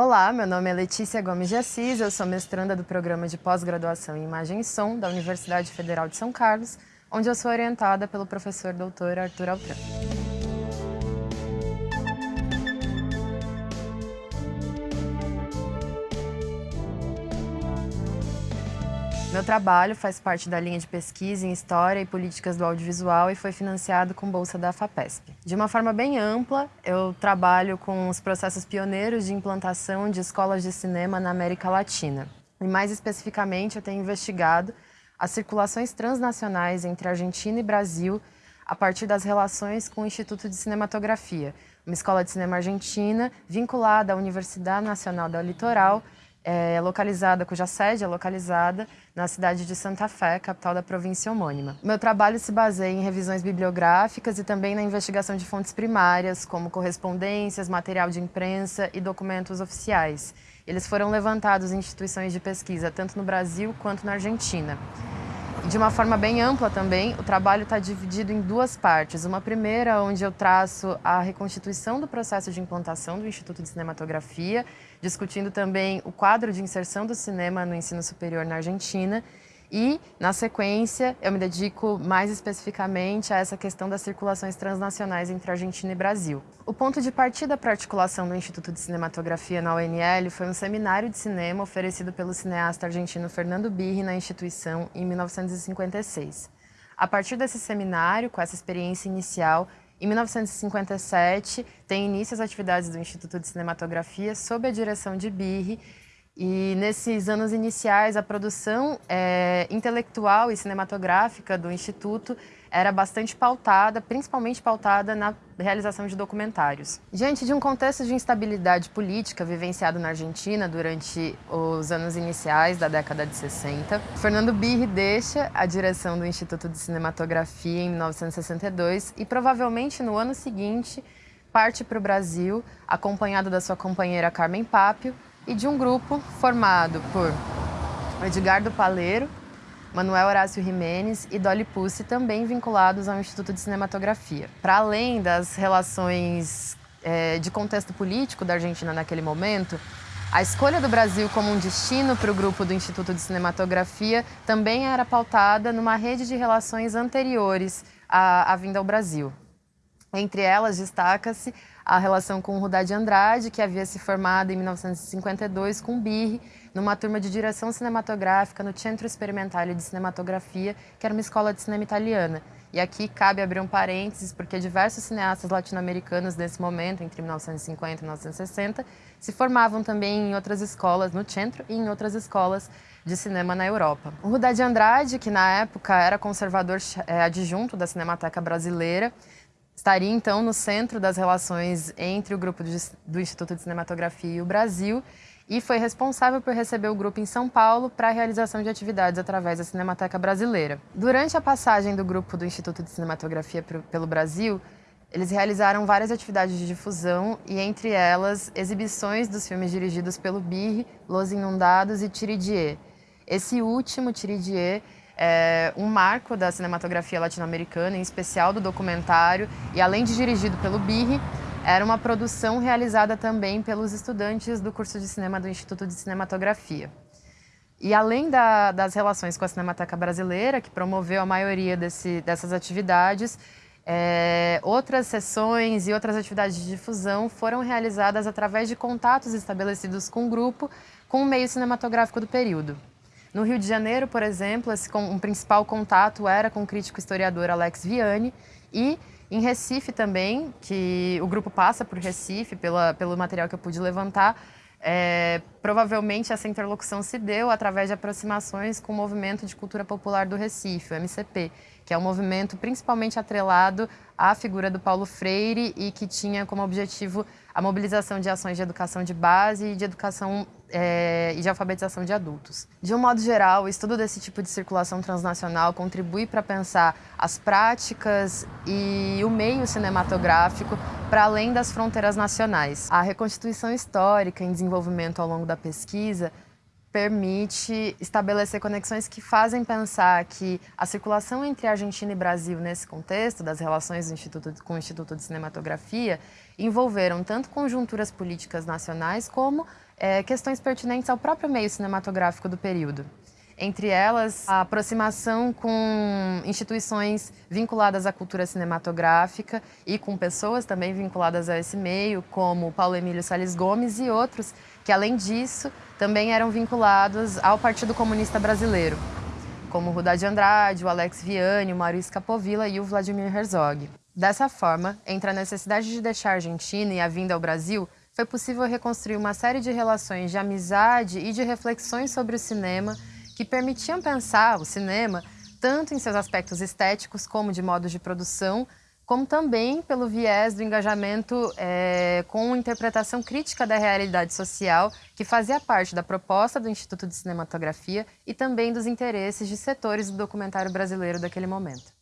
Olá, meu nome é Letícia Gomes de Assis, eu sou mestranda do programa de pós-graduação em Imagem e Som da Universidade Federal de São Carlos, onde eu sou orientada pelo professor doutor Arthur Altran. Meu trabalho faz parte da linha de pesquisa em História e Políticas do Audiovisual e foi financiado com bolsa da FAPESP. De uma forma bem ampla, eu trabalho com os processos pioneiros de implantação de escolas de cinema na América Latina. E mais especificamente, eu tenho investigado as circulações transnacionais entre Argentina e Brasil a partir das relações com o Instituto de Cinematografia, uma escola de cinema argentina vinculada à Universidade Nacional da Litoral é localizada, cuja sede é localizada na cidade de Santa Fé, capital da província homônima. Meu trabalho se baseia em revisões bibliográficas e também na investigação de fontes primárias, como correspondências, material de imprensa e documentos oficiais. Eles foram levantados em instituições de pesquisa, tanto no Brasil quanto na Argentina. De uma forma bem ampla também, o trabalho está dividido em duas partes. Uma primeira, onde eu traço a reconstituição do processo de implantação do Instituto de Cinematografia, discutindo também o quadro de inserção do cinema no ensino superior na Argentina. E, na sequência, eu me dedico mais especificamente a essa questão das circulações transnacionais entre Argentina e Brasil. O ponto de partida para a articulação do Instituto de Cinematografia na UNL foi um seminário de cinema oferecido pelo cineasta argentino Fernando Birri na instituição em 1956. A partir desse seminário, com essa experiência inicial, em 1957, tem início as atividades do Instituto de Cinematografia sob a direção de Birri e nesses anos iniciais, a produção é, intelectual e cinematográfica do Instituto era bastante pautada, principalmente pautada na realização de documentários. Diante de um contexto de instabilidade política vivenciado na Argentina durante os anos iniciais da década de 60, Fernando Birri deixa a direção do Instituto de Cinematografia em 1962 e provavelmente no ano seguinte parte para o Brasil, acompanhado da sua companheira Carmen Papio, e de um grupo formado por Edgardo Paleiro, Manuel Horácio Jimenez e Dolly Pussi, também vinculados ao Instituto de Cinematografia. Para além das relações é, de contexto político da Argentina naquele momento, a escolha do Brasil como um destino para o grupo do Instituto de Cinematografia também era pautada numa rede de relações anteriores à, à vinda ao Brasil. Entre elas, destaca-se a relação com Rudá de Andrade, que havia se formado em 1952 com Birri, numa turma de direção cinematográfica no Centro Experimentale de Cinematografia, que era uma escola de cinema italiana. E aqui cabe abrir um parênteses, porque diversos cineastas latino-americanos nesse momento, entre 1950 e 1960, se formavam também em outras escolas no centro e em outras escolas de cinema na Europa. O Rudá de Andrade, que na época era conservador é, adjunto da Cinemateca Brasileira, estaria então no centro das relações entre o grupo do Instituto de Cinematografia e o Brasil e foi responsável por receber o grupo em São Paulo para a realização de atividades através da Cinemateca Brasileira. Durante a passagem do grupo do Instituto de Cinematografia pelo Brasil, eles realizaram várias atividades de difusão e, entre elas, exibições dos filmes dirigidos pelo Birri, Los Inundados e Tiridier. Esse último, Tiridier, é um marco da cinematografia latino-americana, em especial do documentário, e além de dirigido pelo Birri, era uma produção realizada também pelos estudantes do curso de cinema do Instituto de Cinematografia. E além da, das relações com a Cinemateca Brasileira, que promoveu a maioria desse, dessas atividades, é, outras sessões e outras atividades de difusão foram realizadas através de contatos estabelecidos com o grupo com o meio cinematográfico do período. No Rio de Janeiro, por exemplo, esse, um principal contato era com o crítico historiador Alex Viane e em Recife também, que o grupo passa por Recife, pela, pelo material que eu pude levantar, é, provavelmente essa interlocução se deu através de aproximações com o Movimento de Cultura Popular do Recife, o MCP, que é um movimento principalmente atrelado à figura do Paulo Freire e que tinha como objetivo a mobilização de ações de educação de base e de educação é, e de alfabetização de adultos. De um modo geral, o estudo desse tipo de circulação transnacional contribui para pensar as práticas e o meio cinematográfico para além das fronteiras nacionais. A reconstituição histórica em desenvolvimento ao longo da pesquisa permite estabelecer conexões que fazem pensar que a circulação entre Argentina e Brasil nesse contexto das relações Instituto, com o Instituto de Cinematografia envolveram tanto conjunturas políticas nacionais como é, questões pertinentes ao próprio meio cinematográfico do período. Entre elas, a aproximação com instituições vinculadas à cultura cinematográfica e com pessoas também vinculadas a esse meio, como Paulo Emílio Salles Gomes e outros, que além disso também eram vinculados ao Partido Comunista Brasileiro, como Rudá de Andrade, o Alex Vianney, o Maurício Capovilla e o Vladimir Herzog. Dessa forma, entre a necessidade de deixar a Argentina e a vinda ao Brasil, foi possível reconstruir uma série de relações de amizade e de reflexões sobre o cinema que permitiam pensar o cinema tanto em seus aspectos estéticos como de modos de produção, como também pelo viés do engajamento é, com interpretação crítica da realidade social, que fazia parte da proposta do Instituto de Cinematografia e também dos interesses de setores do documentário brasileiro daquele momento.